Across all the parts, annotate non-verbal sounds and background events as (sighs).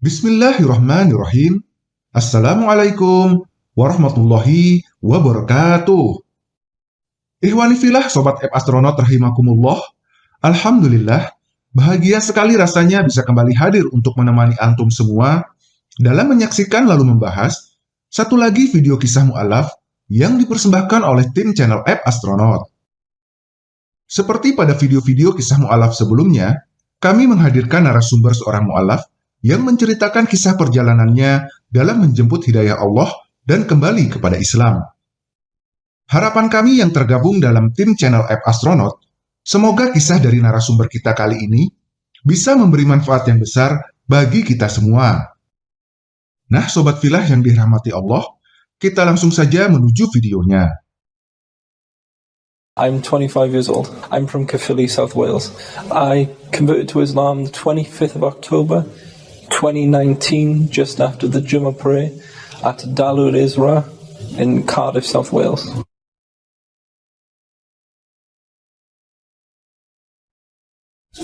Bismillahirrahmanirrahim. Assalamualaikum warahmatullahi wabarakatuh. Ikhwani filah Sobat App Astronaut rahimakumullah. Alhamdulillah, bahagia sekali rasanya bisa kembali hadir untuk menemani antum semua dalam menyaksikan lalu membahas satu lagi video kisah mu'alaf yang dipersembahkan oleh tim channel App Astronaut. Seperti pada video-video kisah mu'alaf sebelumnya, kami menghadirkan narasumber seorang mu'alaf yang menceritakan kisah perjalanannya dalam menjemput hidayah Allah dan kembali kepada Islam. Harapan kami yang tergabung dalam tim channel App Astronaut, semoga kisah dari narasumber kita kali ini bisa memberi manfaat yang besar bagi kita semua. Nah, Sobat Filah yang dirahmati Allah, kita langsung saja menuju videonya. I'm 25 years old. I'm from Caerphilly, South Wales. I converted to Islam the 25th of October 2019, just after the Jummah prayer at Dar ul Isra in Cardiff, South Wales.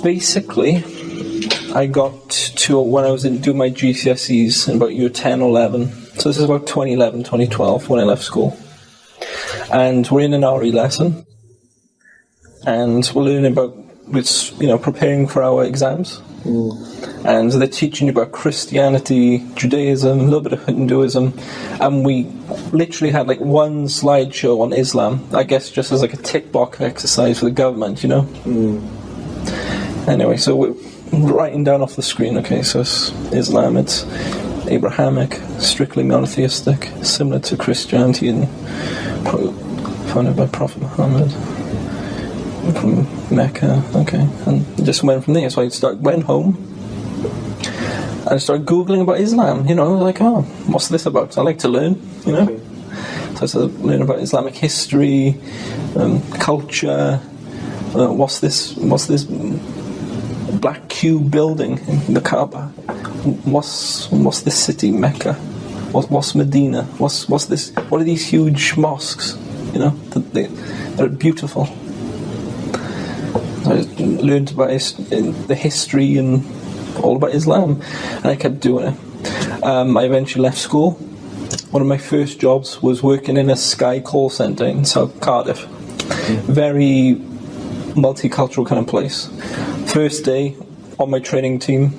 Basically, I got to when I was in, doing my GCSEs in about year 10 or 11. So this is about 2011, 2012 when I left school. And we're in an RE lesson. And we're learning about, it's, you know, preparing for our exams. Mm. Um, and they're teaching you about Christianity, Judaism, a little bit of Hinduism. And we literally had like one slideshow on Islam, I guess just as like a tick box exercise for the government, you know? Mm. Anyway, so we're writing down off the screen, okay, so it's Islam, it's Abrahamic, strictly monotheistic, similar to Christianity and founded by Prophet Muhammad from Mecca, okay, and just went from there. So I started, went home and I started Googling about Islam, you know, like, oh, what's this about? I like to learn, you know. So I started learning about Islamic history, um, culture, uh, what's this, what's this black cube building in the Kaaba? What's what's this city, Mecca? What, what's Medina? What's what's this? What are these huge mosques? You know, they, they're beautiful. Learned about his, the history and all about Islam, and I kept doing it. Um, I eventually left school. One of my first jobs was working in a Sky call centre in South Cardiff. Very multicultural kind of place. First day on my training team,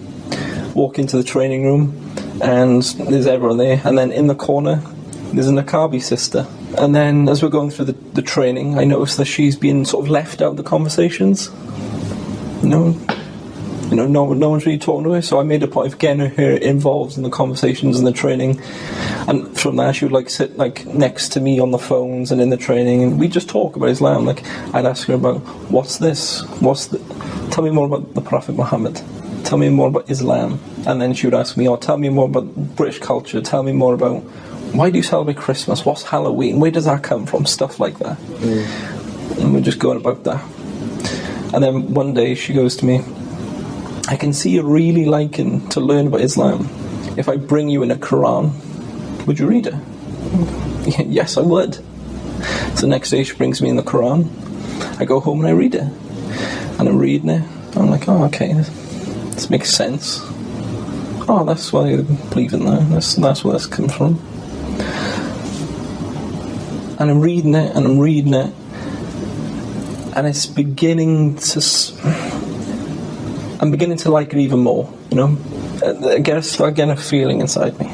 walk into the training room, and there's everyone there. And then in the corner, there's an Akabi sister. And then as we're going through the, the training, I noticed that she's been sort of left out of the conversations. Know, you know, no, no one's really talking to her. So I made a point of getting her involved in the conversations and the training. And from there, she would like sit like next to me on the phones and in the training, and we just talk about Islam. Like I'd ask her about what's this, what's the, tell me more about the Prophet Muhammad, tell me more about Islam, and then she would ask me, oh, tell me more about British culture, tell me more about why do you celebrate Christmas, what's Halloween, where does that come from, stuff like that. Mm. And we're just going about that. And then one day she goes to me, I can see you're really liking to learn about Islam. If I bring you in a Quran, would you read it? (laughs) yes, I would. So the next day she brings me in the Quran. I go home and I read it. And I'm reading it. I'm like, oh, okay, this makes sense. Oh, that's why I believe in that. That's, that's where this comes from. And I'm reading it and I'm reading it. And it's beginning to. I'm beginning to like it even more, you know? Uh, I get a, a feeling inside me.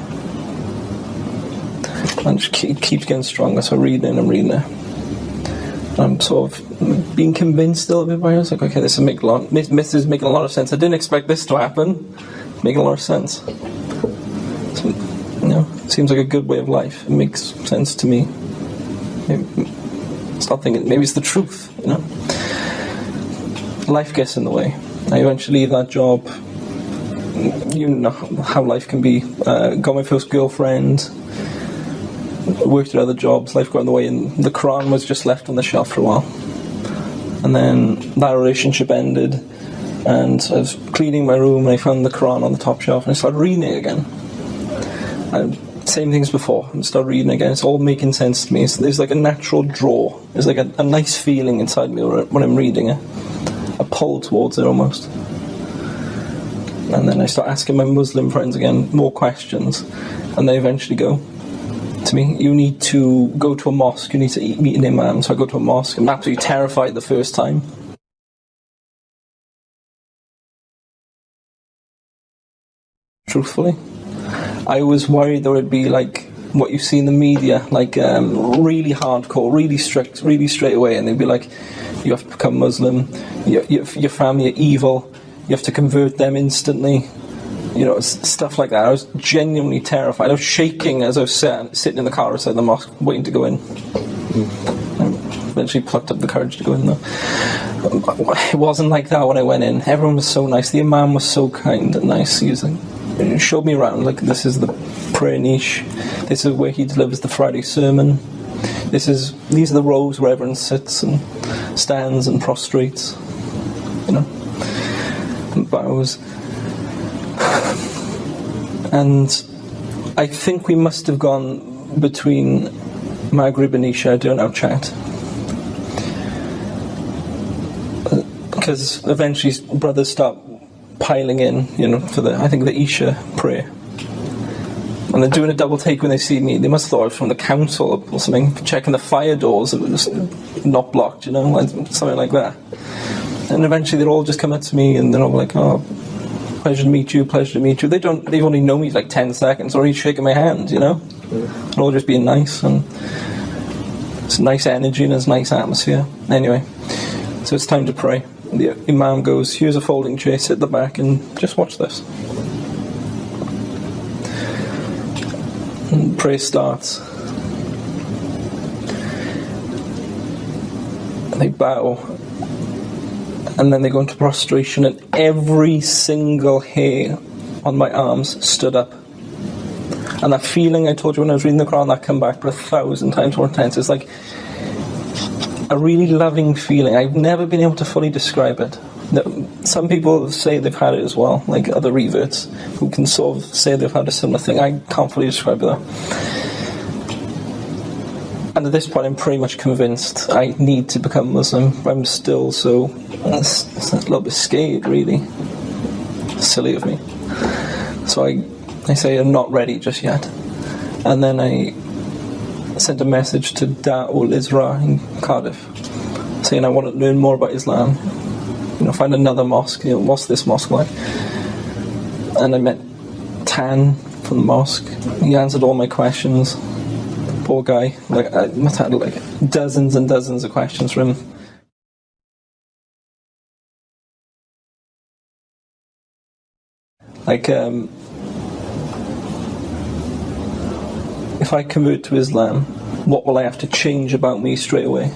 And it keep, keeps getting stronger, so reading and reading it. And I'm sort of being convinced a little bit by it. I was like, okay, this is making a lot, this is making a lot of sense. I didn't expect this to happen. Making a lot of sense. So, you know, it seems like a good way of life. It makes sense to me. Maybe, start thinking, maybe it's the truth, you know? Life gets in the way. I eventually leave that job. You know how life can be. Uh, got my first girlfriend. Worked at other jobs. Life got in the way, and the Quran was just left on the shelf for a while. And then that relationship ended, and I was cleaning my room, and I found the Quran on the top shelf, and I started reading it again. And same things before, and start reading again. It's all making sense to me. It's, there's like a natural draw. There's like a, a nice feeling inside me when I'm reading it. A pull towards it almost. And then I start asking my Muslim friends again more questions, and they eventually go to me, "You need to go to a mosque. You need to eat, meet an imam." So I go to a mosque. I'm absolutely terrified the first time. Truthfully, I was worried there would be like what you see in the media, like um, really hardcore, really strict, really straight away, and they'd be like, "You have to become Muslim. Your, your, your family are evil. You have to convert them instantly." You know, stuff like that. I was genuinely terrified. I was shaking as I was sat, sitting in the car outside the mosque, waiting to go in. I eventually plucked up the courage to go in though. It wasn't like that when I went in. Everyone was so nice. The imam was so kind and nice. He was like, showed me around. Like this is the prayer niche. This is where he delivers the Friday sermon. This is these are the rows where everyone sits and stands and prostrates. You know, and bows. And I think we must have gone between Maghrib and Isha doing our chat. Uh, because eventually brothers start piling in, you know, for the, I think the Isha prayer. And they're doing a double take when they see me. They must have thought I was from the council or something, checking the fire doors that were not blocked, you know, something like that. And eventually they'll all just come up to me and they're all like, oh, pleasure to meet you, pleasure to meet you. They don't, they've only known me like 10 seconds he's shaking my hand, you know? All just being nice and it's nice energy and it's nice atmosphere. Anyway, so it's time to pray. The Imam goes, here's a folding chair, sit at the back and just watch this. And prayer starts. They bow and then they go into prostration, and every single hair on my arms stood up. And that feeling I told you when I was reading the Quran, that come back, but a thousand times more intense. It's like a really loving feeling. I've never been able to fully describe it. Some people say they've had it as well, like other reverts, who can sort of say they've had a similar thing. I can't fully describe it though. And at this point, I'm pretty much convinced I need to become Muslim. I'm still so it's, it's a little bit scared, really. Silly of me. So I, I say I'm not ready just yet. And then I sent a message to Dar ul Isra in Cardiff, saying I want to learn more about Islam. You know, find another mosque. You know, what's this mosque like? And I met Tan from the mosque. He answered all my questions poor guy. Like I must have had like dozens and dozens of questions from him. Like, um, if I convert to Islam, what will I have to change about me straight away?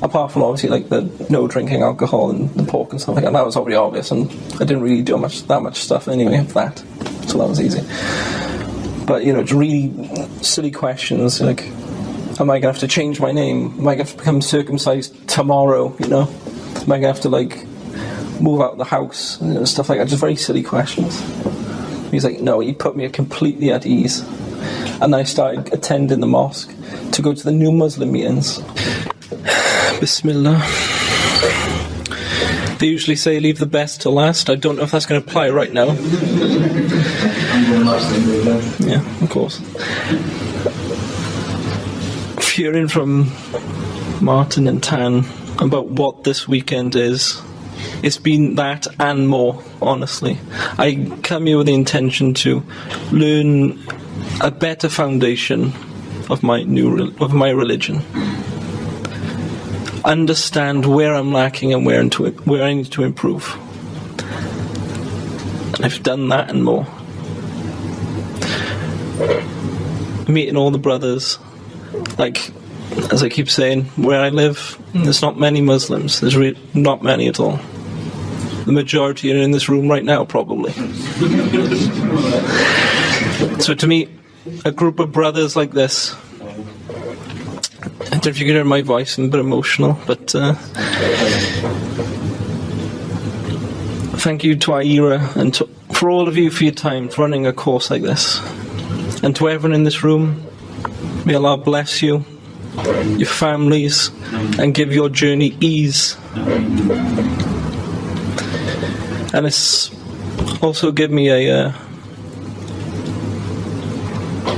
Apart from obviously like the no drinking alcohol and the pork and stuff like that, that was already obvious, and I didn't really do much that much stuff anyway of that, so that was easy. But you know, it's really silly questions like, am I gonna have to change my name? Am I gonna have to become circumcised tomorrow? You know, am I gonna have to like move out of the house? You know, stuff like that. Just very silly questions. He's like, no, he put me completely at ease. And I started attending the mosque to go to the new Muslim meetings. Bismillah. They usually say leave the best to last. I don't know if that's going to apply right now. Yeah, of course. Hearing from Martin and Tan about what this weekend is, it's been that and more, honestly. I come here with the intention to learn a better foundation of my new of my religion. Understand where I'm lacking and where, into where I need to improve. And I've done that and more. Meeting all the brothers, like as I keep saying, where I live, there's not many Muslims. There's re- not many at all. The majority are in this room right now, probably. (laughs) so to me, a group of brothers like this. I don't know if you can hear my voice, I'm a bit emotional, but uh, thank you to Aira and to, for all of you for your time for running a course like this. And to everyone in this room, may Allah bless you, your families, and give your journey ease. And it's also give me a uh,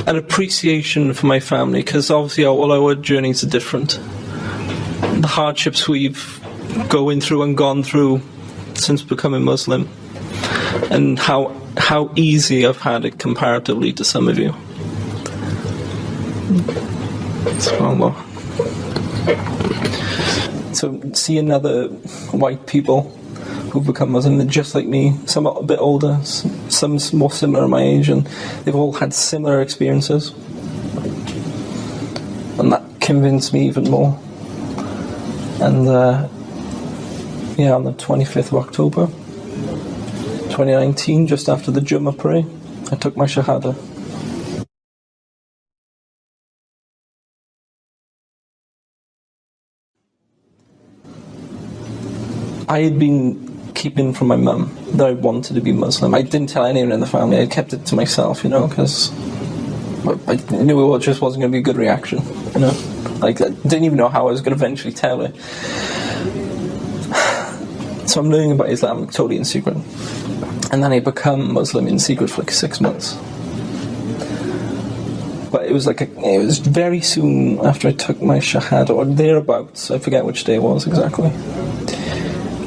an appreciation for my family because obviously all our journeys are different. The hardships we've going through and gone through since becoming Muslim, and how how easy I've had it comparatively to some of you. SubhanAllah. So seeing other white people who've become Muslim, just like me, some a bit older, some more similar my age, and they've all had similar experiences. And that convinced me even more. And uh, yeah, on the 25th of October, 2019, just after the Jummah prayer, I took my Shahada. I had been keeping from my mum that I wanted to be Muslim. I didn't tell anyone in the family. I kept it to myself, you know, because I knew it just wasn't going to be a good reaction, you know. Like I didn't even know how I was going to eventually tell her. (sighs) So I'm learning about Islam totally in secret, and then I become Muslim in secret for like six months. But it was like a, it was very soon after I took my shahada or thereabouts. I forget which day it was exactly.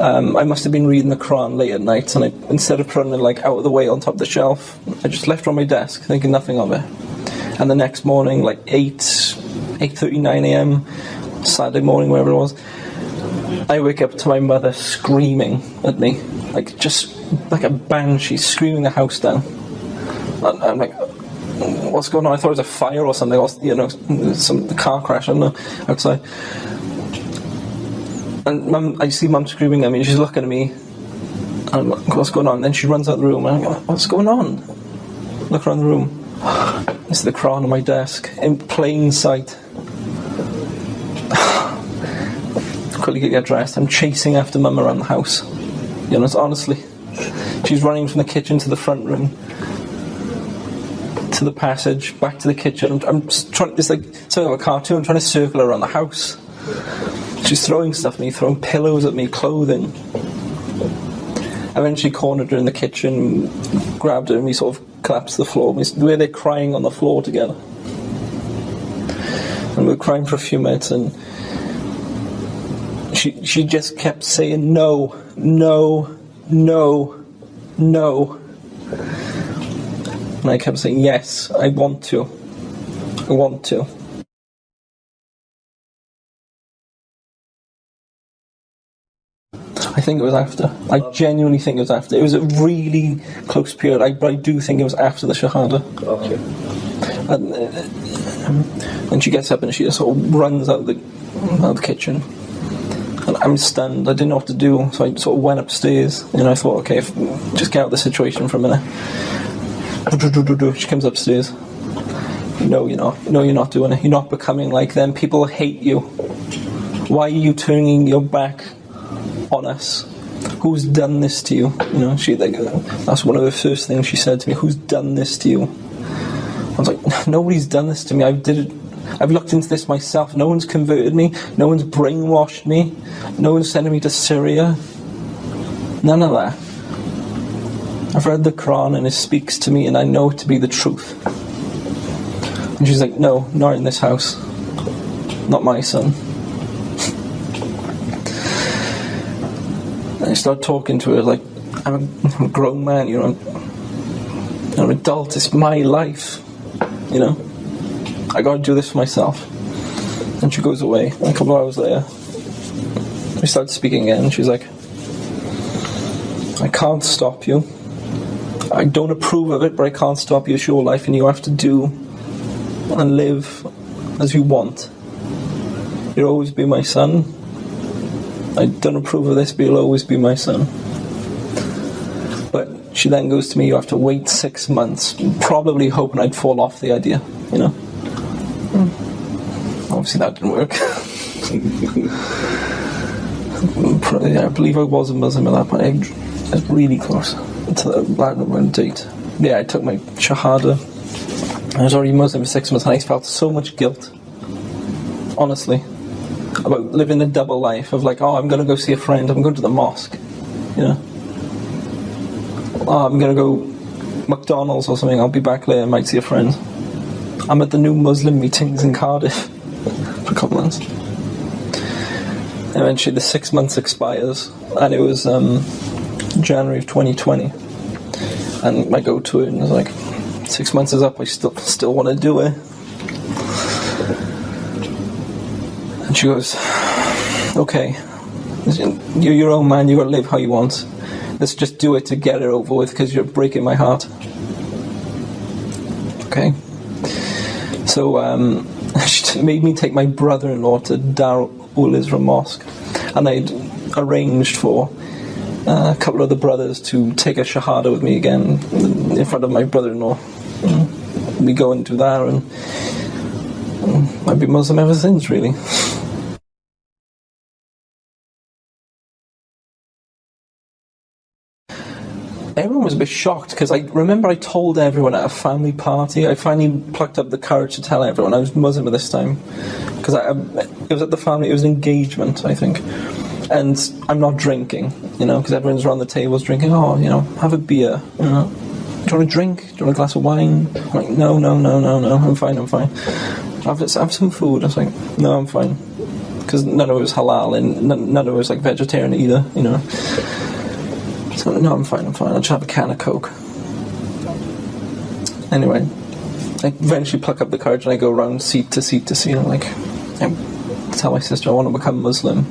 Um, I must have been reading the Quran late at night, and I, instead of putting it like out of the way on top of the shelf, I just left it on my desk, thinking nothing of it. And the next morning, like eight, eight thirty, nine a.m., Saturday morning, wherever it was, I wake up to my mother screaming at me, like just like a banshee, screaming the house down. And I'm like, what's going on? I thought it was a fire or something, or you know, some car crash. I don't know outside. And mum, I see mum screaming at me. She's looking at me. And I'm like, what's going on? Then she runs out the room. And I go, what's going on? Look around the room. It's the Quran on my desk in plain sight. (sighs) Quickly get dressed. I'm chasing after mum around the house. You know, it's honestly, she's running from the kitchen to the front room, to the passage, back to the kitchen. I'm, I'm trying. It's like something of a cartoon. I'm trying to circle around the house. She's throwing stuff at me, throwing pillows at me, clothing. I eventually cornered her in the kitchen, grabbed her, and we sort of collapsed the floor. We, the there crying on the floor together. And we were crying for a few minutes, and she, she just kept saying, No, no, no, no. And I kept saying, Yes, I want to. I want to. I think it was after. I genuinely think it was after. It was a really close period. I, but I do think it was after the Shahada. Okay. And, uh, and she gets up and she just sort of runs out of the, out of the kitchen. And I'm stunned. I didn't know what to do, so I sort of went upstairs. And I thought, okay, if, just get out of the situation for a minute. She comes upstairs. No, you're not. No, you're not doing it. You're not becoming like them. People hate you. Why are you turning your back on us? Who's done this to you? You know, she like that's one of the first things she said to me. Who's done this to you? I was like, (laughs) nobody's done this to me. I did it. I've looked into this myself. No one's converted me. No one's brainwashed me. No one's sending me to Syria. None of that. I've read the Quran and it speaks to me, and I know it to be the truth. And she's like, no, not in this house. Not my son. And I start talking to her like, I'm a, grown man, you know. I'm an adult. It's my life, you know. I gotta do this for myself. And she goes away. A couple hours later, we start speaking again. She's like, I can't stop you. I don't approve of it, but I can't stop you. It's your life, and you have to do and live as you want. You'll always be my son. I don't approve of this, but you'll always be my son. But she then goes to me, you have to wait six months, probably hoping I'd fall off the idea, you know. Hmm. Obviously, that didn't work. (laughs) I believe I was a Muslim at that point. I was really close to the Latin date. Yeah, I took my Shahada. I was already Muslim for six months and I felt so much guilt. Honestly. About living a double life of like, oh, I'm going to go see a friend, I'm going to the mosque. You know? oh, I'm gonna go McDonald's or something. I'll be back later. I might see a friend. I'm at the new Muslim meetings in Cardiff (laughs) for a couple months. Eventually, the six months expires, and it was um, January of 2020. And I go to it, and it's like, six months is up. I still still want to do it. And she goes, "Okay, you're your own man. You got to live how you want. Let's just do it to get it over with, because you're breaking my heart." Okay. So um, (laughs) she made me take my brother-in-law to Dar ul Isra Mosque, and I'd arranged for uh, a couple of the brothers to take a shahada with me again in front of my brother-in-law. Mm. We go into that, and I've been Muslim ever since, really. (laughs) was a bit shocked because I remember I told everyone at a family party. I finally plucked up the courage to tell everyone I was Muslim at this time because um, it was at the family. It was an engagement, I think, and I'm not drinking, you know, because everyone's around the tables drinking. Oh, you know, have a beer, you know. Do you want a drink? Do you want a glass of wine? I'm like, no, no, no, no, no. I'm fine. I'm fine. Have, have some food. I was like, no, I'm fine. Because none of it was halal and none, none of it was like vegetarian either, you know. So, no, I'm fine, I'm fine. I'll just have a can of Coke. Anyway, I eventually pluck up the courage and I go around seat to seat to seat. I'm like, I tell my sister I want to become Muslim.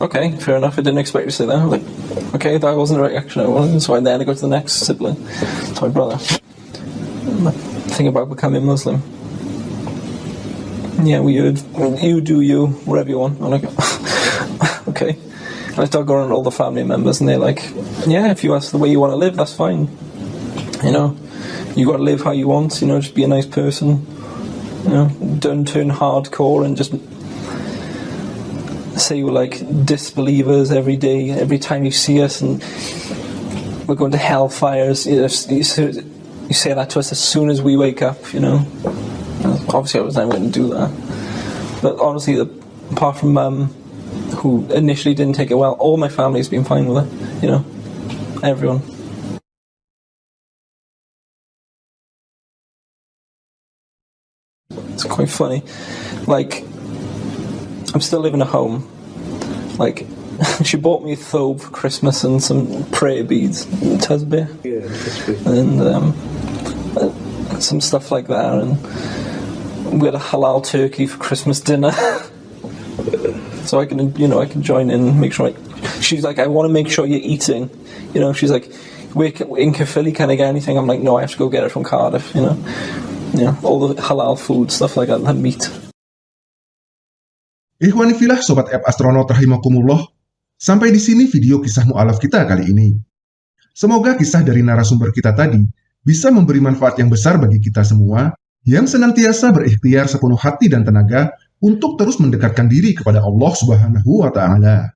Okay, fair enough. I didn't expect you to say that. I was like, okay, that wasn't the reaction I wanted. So I then I go to the next sibling, to my brother. Think about becoming Muslim. Yeah, we. You do you, whatever you want. I'm like, okay. And I start going to all the family members, and they're like, "Yeah, if you ask the way you want to live, that's fine. You know, you got to live how you want. You know, just be a nice person. You know, don't turn hardcore and just say we're like disbelievers every day, every time you see us, and we're going to hellfires. You, you, say, that to us as soon as we wake up. You know, obviously I was never going to do that. But honestly, apart from um, who initially didn't take it well. All my family's been fine with it, you know, everyone. It's quite funny. Like, I'm still living at home. Like, (laughs) she bought me a thobe for Christmas and some prayer beads, tasbih, yeah, and um, some stuff like that. And we had a halal turkey for Christmas dinner. (laughs) so I can, you know, I can join in, make sure. I, she's like, I want to make sure you're eating. You know, she's like, we're in Caerphilly, can I get anything? I'm like, no, I have to go get it from Cardiff. You know, know, all the halal food stuff like that, the meat. Ikhwanifilah Sobat App Astronaut Rahimakumullah, sampai di sini video kisah mu'alaf kita kali ini. Semoga kisah dari narasumber kita tadi bisa memberi manfaat yang besar bagi kita semua yang senantiasa berikhtiar sepenuh hati dan tenaga untuk terus mendekatkan diri kepada Allah Subhanahu wa taala.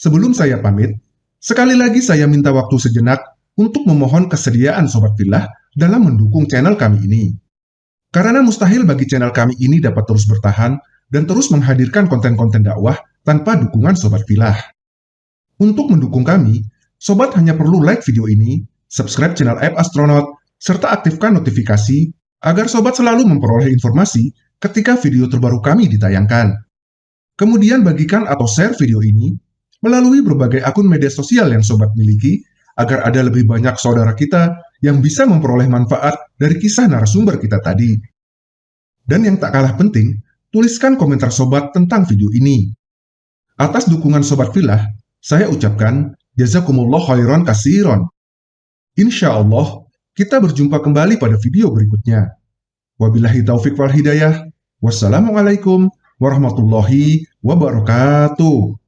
Sebelum saya pamit, sekali lagi saya minta waktu sejenak untuk memohon kesediaan sobat filah dalam mendukung channel kami ini. Karena mustahil bagi channel kami ini dapat terus bertahan dan terus menghadirkan konten-konten dakwah tanpa dukungan sobat filah. Untuk mendukung kami, sobat hanya perlu like video ini, subscribe channel App Astronaut, serta aktifkan notifikasi agar sobat selalu memperoleh informasi ketika video terbaru kami ditayangkan. Kemudian bagikan atau share video ini melalui berbagai akun media sosial yang sobat miliki agar ada lebih banyak saudara kita yang bisa memperoleh manfaat dari kisah narasumber kita tadi. Dan yang tak kalah penting, tuliskan komentar sobat tentang video ini. Atas dukungan sobat filah, saya ucapkan jazakumullah khairan kasiron. Insya Allah, kita berjumpa kembali pada video berikutnya. Wabillahi taufik wal hidayah. Wassalamualaikum warahmatullahi wabarakatuh.